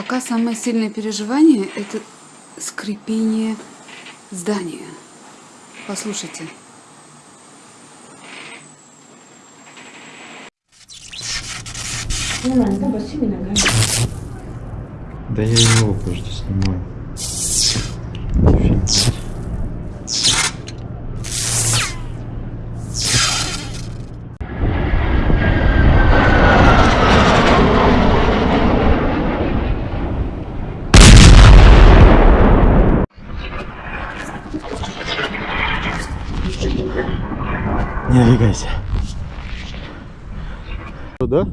Пока самое сильное переживание – это скрипение здания. Послушайте. Да я его просто снимаю. Фильм. Не двигайся. Да?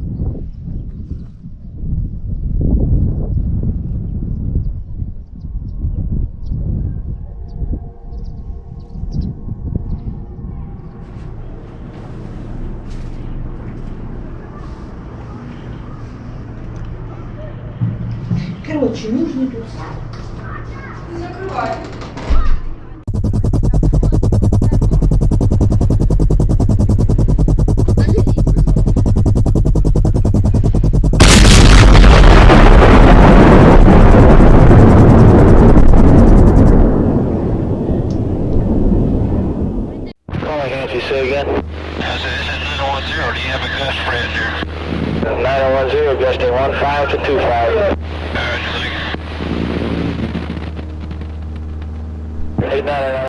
Короче, нужно тут Calling Roger, 2-5. Eight nine nine.